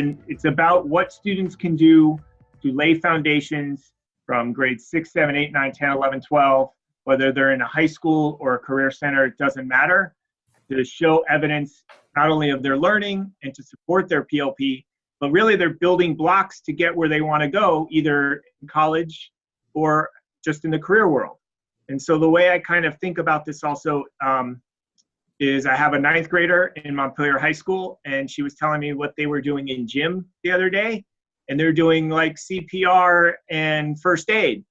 and it's about what students can do to lay foundations from grades 6, 7, 8, 9, 10, 11, 12, whether they're in a high school or a career center, it doesn't matter, to show evidence not only of their learning and to support their PLP, but really they're building blocks to get where they want to go, either in college or just in the career world. And so the way I kind of think about this also um, is I have a ninth grader in Montpelier High School, and she was telling me what they were doing in gym the other day, and they're doing like CPR and first aid.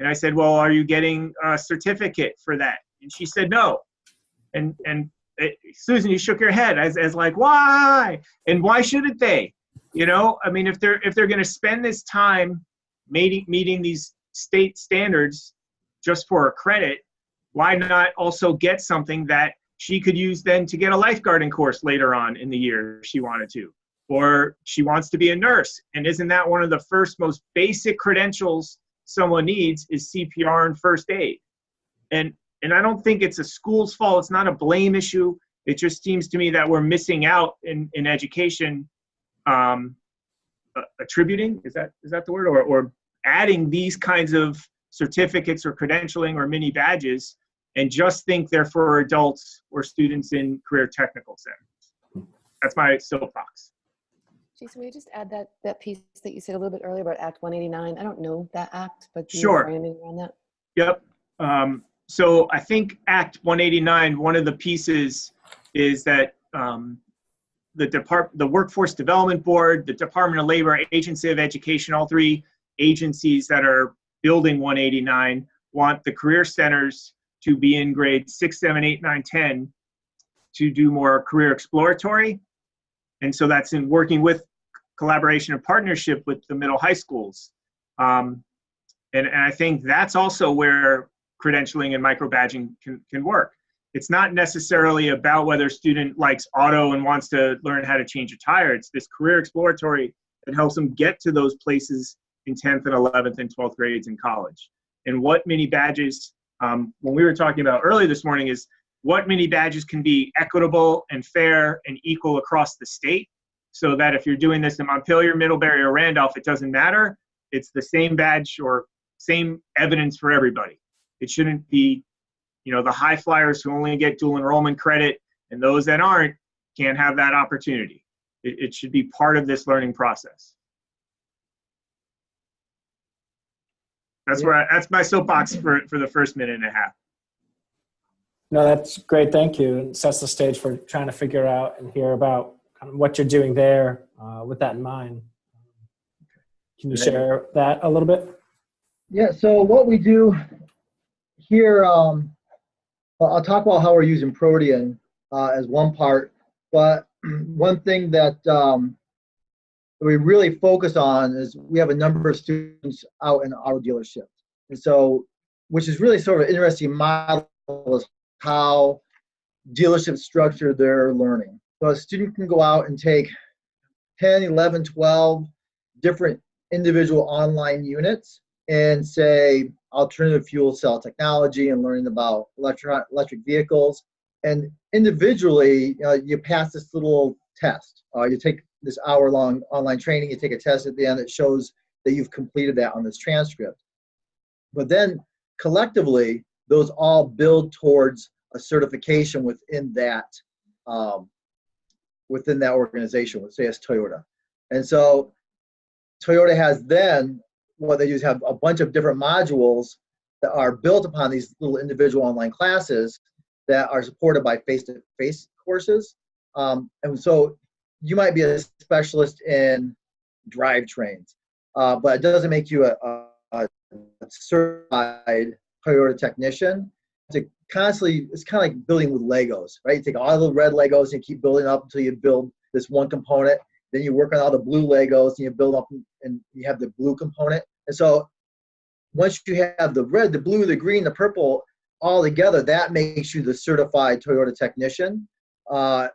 And I said, "Well, are you getting a certificate for that?" And she said, "No." And and it, Susan, you shook your head as as like, "Why?" And why shouldn't they? You know, I mean, if they're if they're going to spend this time meeting meeting these state standards just for a credit, why not also get something that she could use then to get a lifeguarding course later on in the year if she wanted to? Or she wants to be a nurse. And isn't that one of the first most basic credentials someone needs is CPR and first aid? And and I don't think it's a school's fault. It's not a blame issue. It just seems to me that we're missing out in, in education um, attributing is that is that the word or, or adding these kinds of certificates or credentialing or mini badges and just think they're for adults or students in career technical centers that's my soapbox Jason, will you just add that, that piece that you said a little bit earlier about Act 189? I don't know that act, but do you Sure. know anything around that? Yep. Um, so I think Act 189, one of the pieces is that um, the Depart, the Workforce Development Board, the Department of Labor, Agency of Education, all three agencies that are building 189 want the career centers to be in grade 6, 7, 8, 9, 10 to do more career exploratory. And so that's in working with collaboration and partnership with the middle high schools. Um, and, and I think that's also where credentialing and microbadging can, can work. It's not necessarily about whether a student likes auto and wants to learn how to change a tire. It's this career exploratory that helps them get to those places in 10th and 11th and 12th grades in college. And what mini badges, um, when we were talking about earlier this morning, is what mini badges can be equitable and fair and equal across the state so that if you're doing this in Montpelier, Middlebury, or Randolph, it doesn't matter. It's the same badge or same evidence for everybody. It shouldn't be, you know, the high flyers who only get dual enrollment credit and those that aren't can't have that opportunity. It, it should be part of this learning process. That's where I, that's my soapbox for, for the first minute and a half. No, that's great. Thank you. It sets the stage for trying to figure out and hear about kind of what you're doing there uh, with that in mind. Can you share that a little bit? Yeah, so what we do here, um, well, I'll talk about how we're using Protean uh, as one part, but one thing that um, we really focus on is we have a number of students out in auto dealerships. And so, which is really sort of an interesting model is how dealerships structure their learning. So a student can go out and take 10, 11, 12 different individual online units and say alternative fuel cell technology and learning about electron electric vehicles. And individually, you pass this little test. Uh, you take this hour long online training, you take a test at the end that shows that you've completed that on this transcript. But then collectively, those all build towards a certification within that um, within that organization, let's say it's Toyota. And so Toyota has then what they do is have a bunch of different modules that are built upon these little individual online classes that are supported by face-to-face courses. Um, and so you might be a specialist in drivetrains, uh, but it doesn't make you a, a, a certified Toyota technician. To constantly, it's kind of like building with Legos, right? You take all the red Legos and keep building up until you build this one component. Then you work on all the blue Legos and you build up and you have the blue component. And so once you have the red, the blue, the green, the purple all together, that makes you the certified Toyota technician. Uh,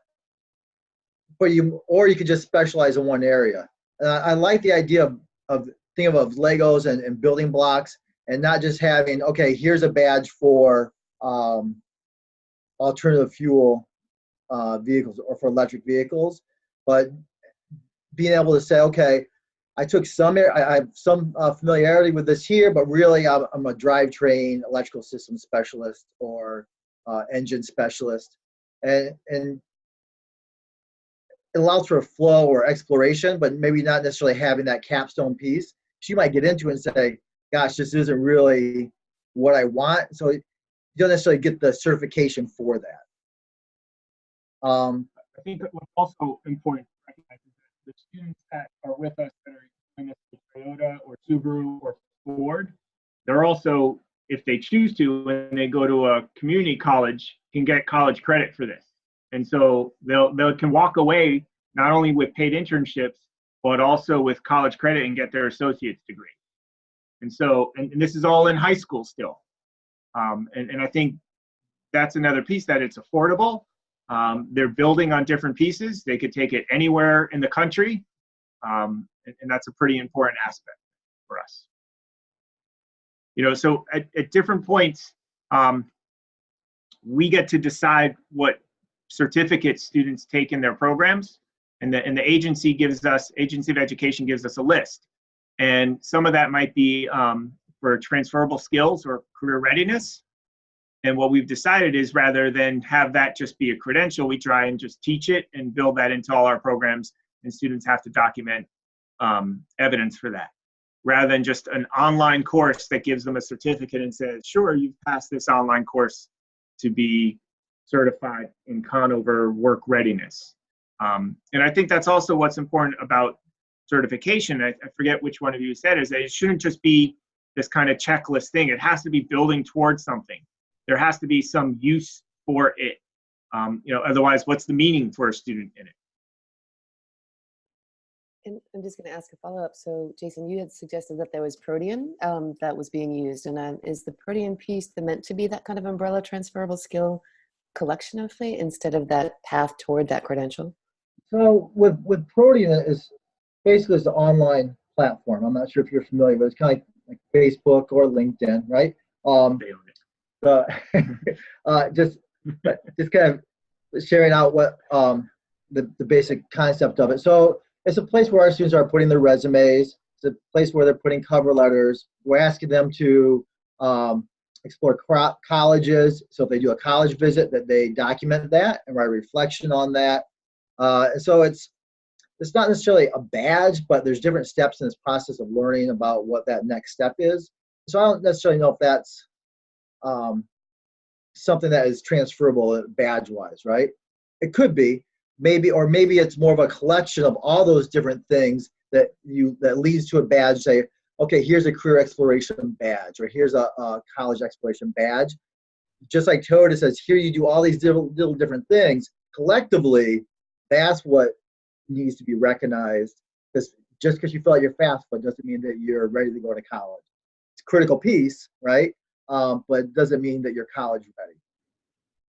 but you, or you could just specialize in one area. And I, I like the idea of, of thinking of Legos and, and building blocks and not just having, okay, here's a badge for um, alternative fuel uh, vehicles or for electric vehicles, but being able to say, okay, I took some, I, I have some uh, familiarity with this here, but really I'm, I'm a drivetrain electrical system specialist or uh, engine specialist. And, and it allows for a flow or exploration, but maybe not necessarily having that capstone piece. She might get into it and say, gosh, this isn't really what I want. So you don't necessarily get the certification for that. Um, I think what's also important to recognize is that the students that are with us that are doing this Toyota or Subaru or Ford, they're also, if they choose to, when they go to a community college, can get college credit for this. And so they'll they can walk away not only with paid internships, but also with college credit and get their associate's degree. And so, and, and this is all in high school still. Um, and, and I think that's another piece that it's affordable. Um, they're building on different pieces. They could take it anywhere in the country. Um, and, and that's a pretty important aspect for us. You know, so at, at different points, um, we get to decide what certificates students take in their programs. And the, and the agency gives us, Agency of Education gives us a list. And some of that might be um, for transferable skills or career readiness. And what we've decided is rather than have that just be a credential, we try and just teach it and build that into all our programs, and students have to document um, evidence for that. Rather than just an online course that gives them a certificate and says, sure, you've passed this online course to be certified in Conover work readiness. Um, and I think that's also what's important about certification. I, I forget which one of you said is that it shouldn't just be this kind of checklist thing. It has to be building towards something. There has to be some use for it. Um, you know, otherwise, what's the meaning for a student in it? And I'm just going to ask a follow up. So, Jason, you had suggested that there was Protean um, that was being used, and um, is the Protean piece the, meant to be that kind of umbrella transferable skill collection of thing instead of that path toward that credential? So with with Protean is basically it's the online platform. I'm not sure if you're familiar, but it's kind of like, like Facebook or LinkedIn, right? Um, They uh, uh, just just kind of sharing out what um, the the basic concept of it. So it's a place where our students are putting their resumes. It's a place where they're putting cover letters. We're asking them to um, explore colleges. So if they do a college visit, that they document that and write a reflection on that. Uh, so it's it's not necessarily a badge, but there's different steps in this process of learning about what that next step is. So I don't necessarily know if that's um, something that is transferable badge-wise, right? It could be, maybe, or maybe it's more of a collection of all those different things that you that leads to a badge. Say, okay, here's a career exploration badge, or here's a, a college exploration badge. Just like Toyota says, here you do all these little, little different things. Collectively, that's what needs to be recognized. Because just because you like you're fast foot doesn't mean that you're ready to go to college. It's a critical piece, right? Um, but it doesn't mean that you're college ready.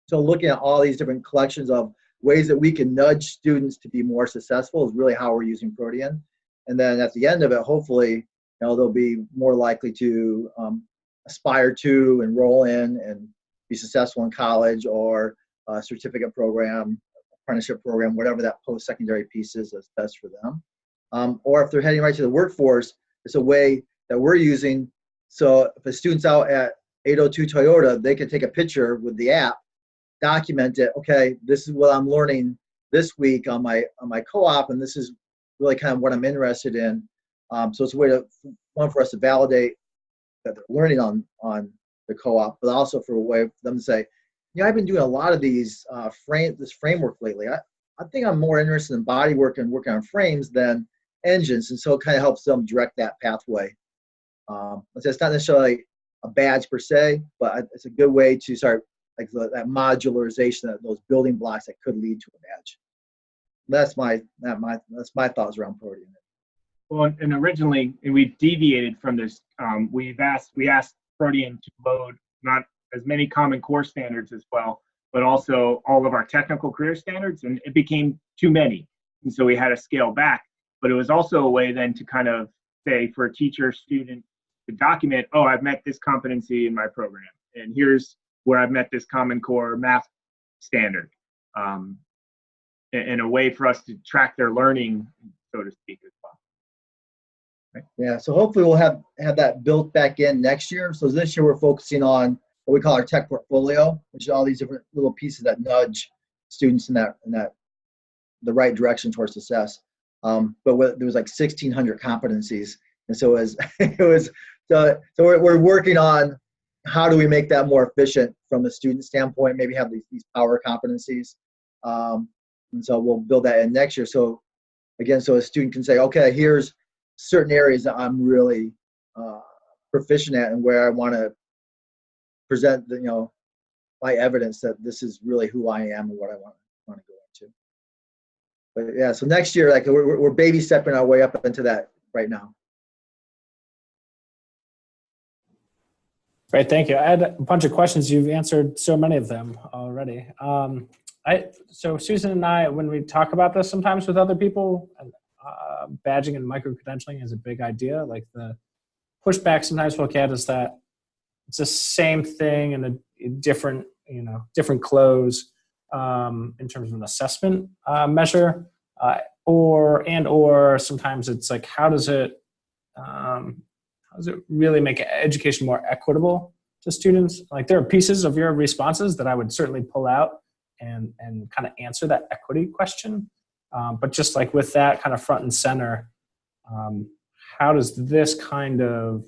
So looking at all these different collections of ways that we can nudge students to be more successful is really how we're using Protean. And then at the end of it, hopefully, know, they'll be more likely to um, aspire to enroll in and be successful in college or a certificate program, apprenticeship program, whatever that post-secondary piece is that's best for them. Um, or if they're heading right to the workforce, it's a way that we're using. So if a student's out at 802 Toyota, they can take a picture with the app, document it. Okay, this is what I'm learning this week on my on my co-op, and this is really kind of what I'm interested in. Um, so it's a way to one for us to validate that they're learning on on the co-op, but also for a way for them to say, you know, I've been doing a lot of these uh, frame this framework lately. I, I think I'm more interested in body work and working on frames than engines, and so it kind of helps them direct that pathway. Um, so it's not necessarily a badge per se, but it's a good way to start like the, that modularization, that those building blocks that could lead to a badge. That's my that my that's my thoughts around Protean. Well, and originally, and we deviated from this. Um, we've asked we asked Protean to load not as many common core standards as well, but also all of our technical career standards, and it became too many, and so we had to scale back. But it was also a way then to kind of say for a teacher, student, to document, oh, I've met this competency in my program, and here's where I've met this Common Core math standard. Um, and, and a way for us to track their learning so to speak, as well. Yeah, so hopefully we'll have, have that built back in next year. So this year we're focusing on what we call our tech portfolio, which is all these different little pieces that nudge students in that, in that, the right direction towards success. Um, but there was like 1600 competencies. And so it was, it was, so, so we're, we're working on how do we make that more efficient from the student standpoint, maybe have these, these power competencies. Um, and so we'll build that in next year. So again, so a student can say, okay, here's certain areas that I'm really uh, proficient at and where I want to present the, you know, my evidence that this is really who I am and what I want, want to go into. But yeah, so next year, like we're, we're baby stepping our way up into that right now. Great, thank you. I had a bunch of questions. You've answered so many of them already. Um, I so Susan and I, when we talk about this sometimes with other people, uh, badging and micro credentialing is a big idea. Like the pushback sometimes we'll get is that it's the same thing in a, a different, you know, different clothes um, in terms of an assessment uh, measure, uh, or and or sometimes it's like how does it um, how does it really make education more equitable to students? Like there are pieces of your responses that I would certainly pull out and and kind of answer that equity question. Um, but just like with that kind of front and center, um, how does this kind of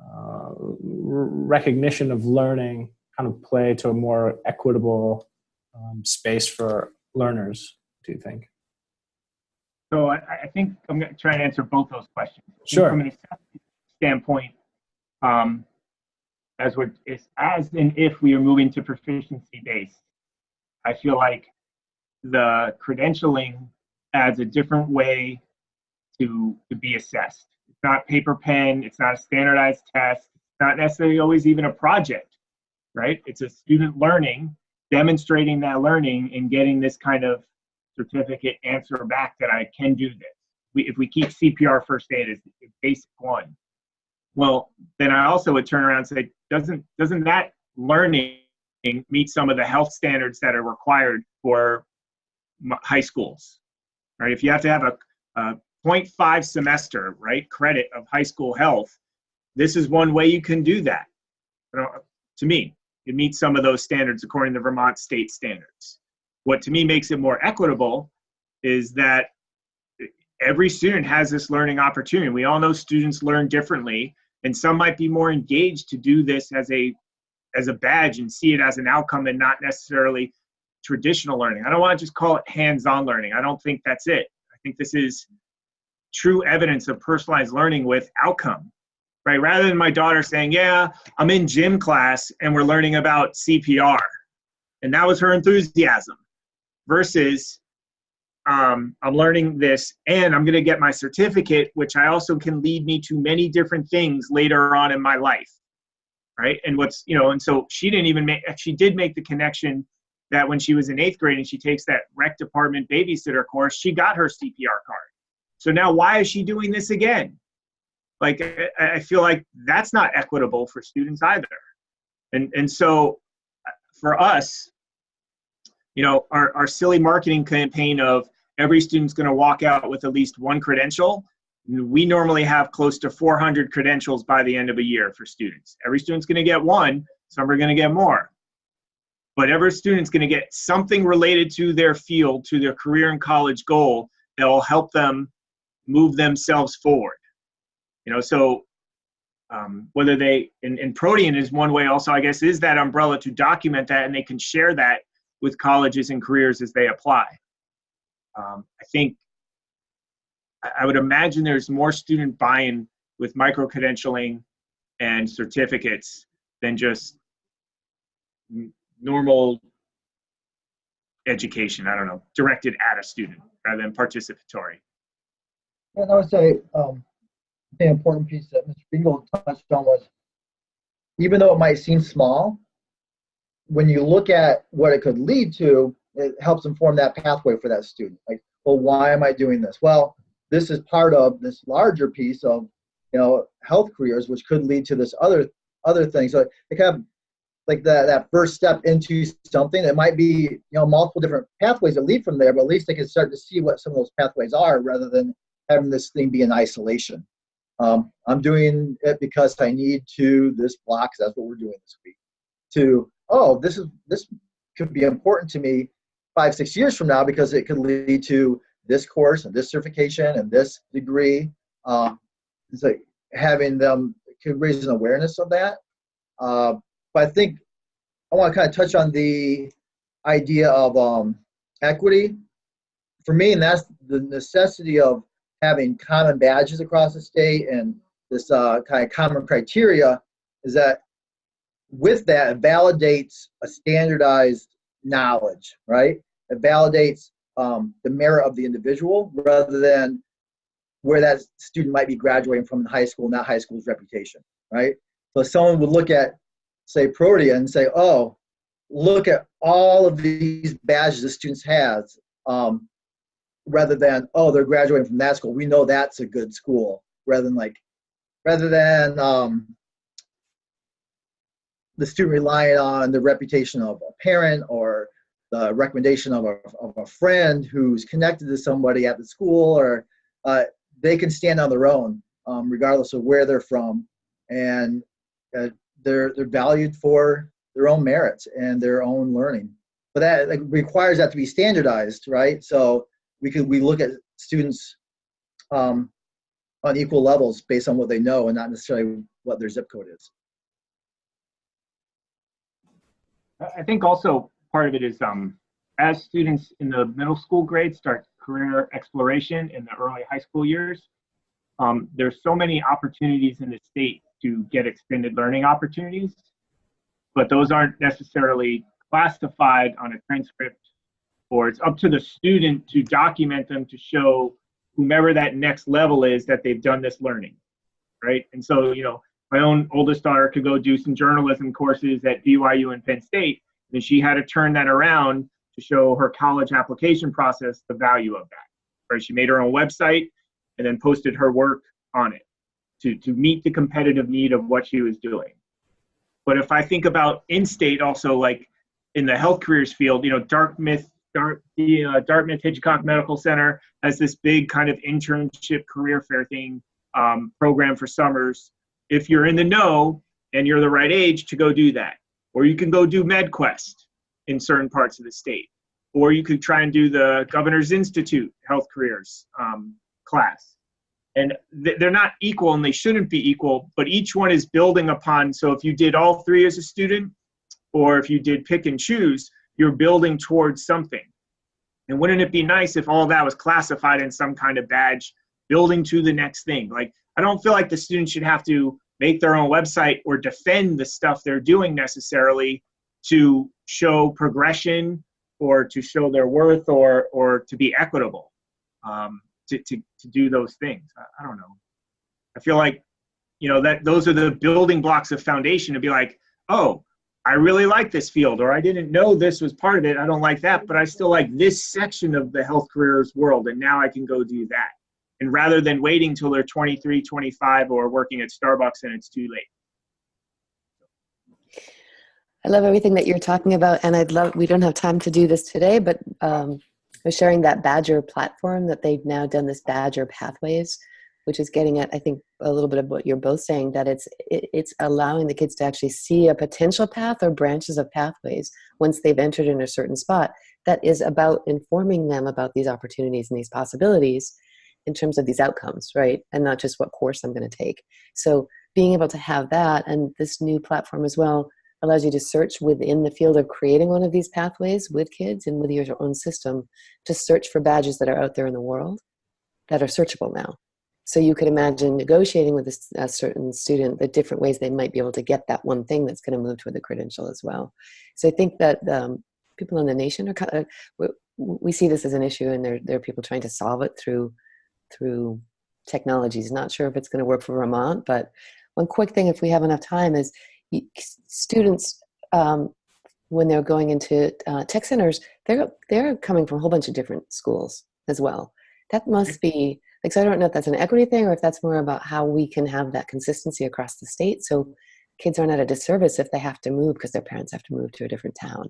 uh, recognition of learning kind of play to a more equitable um, space for learners, do you think? So I, I think I'm going to try and answer both those questions. Sure. From an assessment standpoint, um, as we're, it's as and if we are moving to proficiency based, I feel like the credentialing adds a different way to to be assessed. It's not paper pen. It's not a standardized test. It's not necessarily always even a project, right? It's a student learning, demonstrating that learning, and getting this kind of certificate answer back that I can do this. We, if we keep CPR first aid as basic one, well, then I also would turn around and say, doesn't doesn't that learning meet some of the health standards that are required for high schools? Right? If you have to have a, a 0.5 semester, right, credit of high school health, this is one way you can do that. To me, it meets some of those standards according to Vermont state standards. What to me makes it more equitable is that every student has this learning opportunity. We all know students learn differently, and some might be more engaged to do this as a as a badge and see it as an outcome and not necessarily traditional learning. I don't want to just call it hands-on learning. I don't think that's it. I think this is true evidence of personalized learning with outcome. Right? Rather than my daughter saying, "Yeah, I'm in gym class and we're learning about CPR." And that was her enthusiasm versus um, I'm learning this and I'm going to get my certificate, which I also can lead me to many different things later on in my life. Right. And what's, you know, and so she didn't even make, she did make the connection that when she was in eighth grade and she takes that rec department babysitter course, she got her CPR card. So now why is she doing this again? Like, I, feel like that's not equitable for students either. And, and so uh, for us, you know, our, our silly marketing campaign of every student's going to walk out with at least one credential. We normally have close to 400 credentials by the end of a year for students. Every student's going to get one, some are going to get more. But every student's going to get something related to their field, to their career and college goal that will help them move themselves forward. You know, so um, whether they, and, and Protean is one way also, I guess, is that umbrella to document that and they can share that with colleges and careers as they apply. Um, I think I would imagine there's more student buy-in with micro credentialing and certificates than just normal education. I don't know, directed at a student rather than participatory. And I would say um, the important piece that Mr. Bingle touched on was, even though it might seem small, when you look at what it could lead to, it helps inform that pathway for that student. Like, well, why am I doing this? Well, this is part of this larger piece of, you know, health careers, which could lead to this other other thing. So it kind of like that that first step into something that might be, you know, multiple different pathways that lead from there, but at least they can start to see what some of those pathways are rather than having this thing be in isolation. Um, I'm doing it because I need to this block. That's what we're doing this week. To oh, this is this could be important to me five six years from now because it could lead to this course and this certification and this degree. Uh, it's like having them could raise an awareness of that. Uh, but I think I want to kind of touch on the idea of um, equity. For me, and that's the necessity of having common badges across the state and this uh, kind of common criteria is that with that, it validates a standardized knowledge, right? It validates um, the merit of the individual rather than where that student might be graduating from in high school, not high school's reputation, right? So someone would look at, say, Protean and say, oh, look at all of these badges the students has, um, rather than, oh, they're graduating from that school. We know that's a good school, rather than like, rather than um, the student relying on the reputation of a parent or the recommendation of a, of a friend who's connected to somebody at the school or uh, they can stand on their own um, regardless of where they're from and uh, they're they're valued for their own merits and their own learning. But that like, requires that to be standardized right? So we could we look at students um, on equal levels based on what they know and not necessarily what their zip code is. I- think also part of it is um, as students in the middle school grades start career exploration in the early high school years, um, there's so many opportunities in the state to get extended learning opportunities, but those aren't necessarily classified on a transcript, or it's up to the student to document them to show whomever that next level is that they've done this learning, right? And so, you know, my own oldest daughter could go do some journalism courses at BYU and Penn State, and she had to turn that around to show her college application process the value of that. Right? She made her own website and then posted her work on it to, to meet the competitive need of what she was doing. But if I think about in-state also, like in the health careers field, you know, Dartmouth, Dart, the uh, Dartmouth Hitchcock Medical Center has this big kind of internship career fair thing um, program for summers. If you're in the know and you're the right age to go do that, or you can go do MedQuest in certain parts of the state, or you could try and do the Governor's Institute Health Careers um, class. And th- they're not equal and they shouldn't be equal, but each one is building upon. So if you did all three as a student, or if you did pick and choose, you're building towards something. And wouldn't it be nice if all that was classified in some kind of badge, building to the next thing? Like, I don't feel like the students should have to make their own website or defend the stuff they're doing necessarily to show progression or to show their worth or or to be equitable um, to, to, to do those things. I, I don't know. I feel like you know that those are the building blocks of foundation to be like oh i really like this field or i didn't know this was part of it i don't like that but i still like this section of the health careers world and now i can go do that. And rather than waiting till they're 23 25 or working at starbucks and it's too late. I love everything that you're talking about, and I'd love. We don't have time to do this today, but um, sharing that Badgr platform that they've now done this Badgr Pathways, which is getting at I think a little bit of what you're both saying that it's it, it's allowing the kids to actually see a potential path or branches of pathways once they've entered in a certain spot. That is about informing them about these opportunities and these possibilities in terms of these outcomes, right? And not just what course I'm going to take. So being able to have that and this new platform as well allows you to search within the field of creating one of these pathways with kids and with your own system to search for badges that are out there in the world that are searchable now. So you could imagine negotiating with a, a certain student the different ways they might be able to get that one thing that's going to move toward the credential as well. So I think that um, people in the nation are kind of, we, see this as an issue and there, there are people trying to solve it through through technologies. Not sure if it's going to work for Vermont, but one quick thing if we have enough time is students um, when they're going into uh, tech centers they're they're coming from a whole bunch of different schools as well that must be like so i don't know if that's an equity thing or if that's more about how we can have that consistency across the state so kids aren't at a disservice if they have to move because their parents have to move to a different town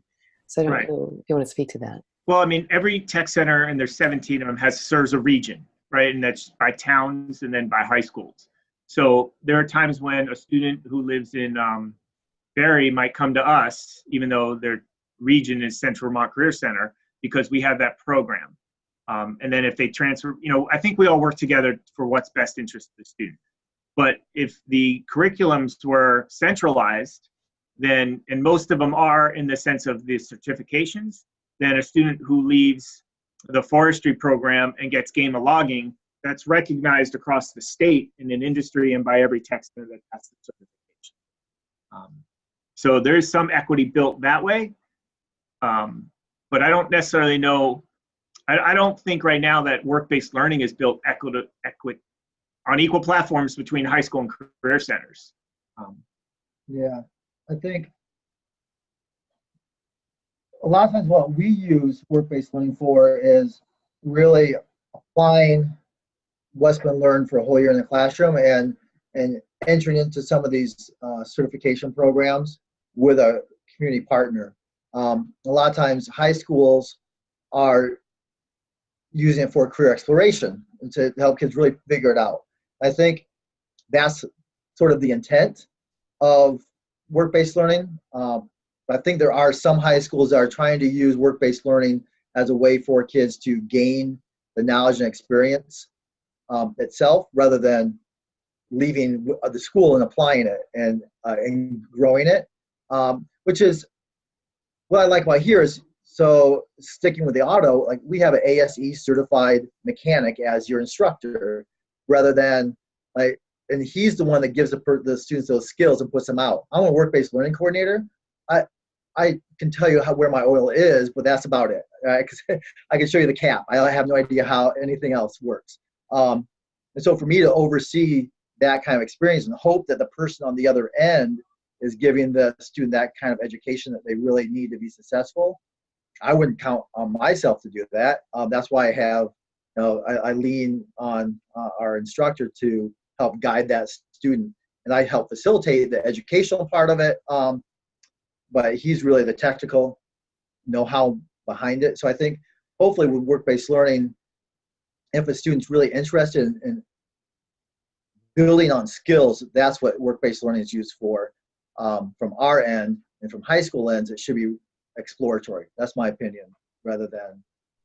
so i don't Right. know if you want to speak to that Well, I mean, every tech center, and there's 17 of them, has serves a region, right? And that's by towns and then by high schools. So there are times when a student who lives in um, Barre might come to us, even though their region is Central Vermont Career Center, because we have that program. Um, and then if they transfer, you know, I think we all work together for what's best interest of the student. But if the curriculums were centralized, then, and most of them are in the sense of the certifications, then a student who leaves the forestry program and gets game of logging, that's recognized across the state in an industry and by every texter that has the certification. Um, so there's some equity built that way. Um, but I don't necessarily know, I, I don't think right now that work-based learning is built equity, equi, on equal platforms between high school and career centers. Um, Yeah, I think a lot of times what we use work-based learning for is really applying what's been learned for a whole year in the classroom and and entering into some of these uh, certification programs with a community partner. Um, a lot of times high schools are using it for career exploration and to help kids really figure it out. I think that's sort of the intent of work-based learning. Um, I think there are some high schools that are trying to use work-based learning as a way for kids to gain the knowledge and experience um, itself rather than leaving the school and applying it and, uh, and growing it, um, which is what I like about here is so sticking with the auto, like we have an ASE certified mechanic as your instructor rather than like, and he's the one that gives the, the students those skills and puts them out. I'm a work-based learning coordinator. I, I can tell you how, where my oil is, but that's about it. Right? I can show you the cap. I have no idea how anything else works. Um, and so for me to oversee that kind of experience and hope that the person on the other end is giving the student that kind of education that they really need to be successful, I wouldn't count on myself to do that. Um, that's why I have, you know, I, I lean on uh, our instructor to help guide that student, and I help facilitate the educational part of it. Um, but he's really the technical know-how behind it. So I think hopefully with work-based learning, if a student's really interested in, in building on skills, that's what work-based learning is used for. Um, from our end and from high school ends, it should be exploratory. That's my opinion, rather than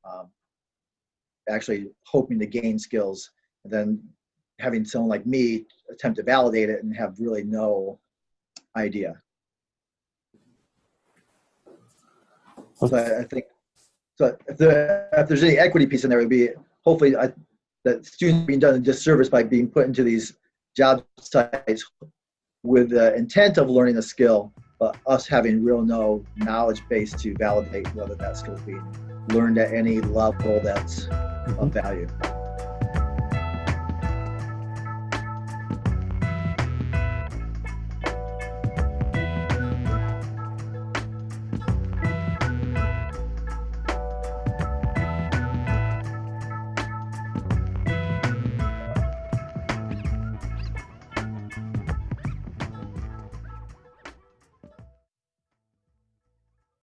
um, actually hoping to gain skills and then having someone like me attempt to validate it and have really no idea. So I, think, so if, the, if there's any equity piece in there, it would be hopefully I, that students being done a disservice by being put into these job sites with the intent of learning a skill, but us having real no knowledge base to validate whether that skill is being learned at any level that's of mm-hmm. value.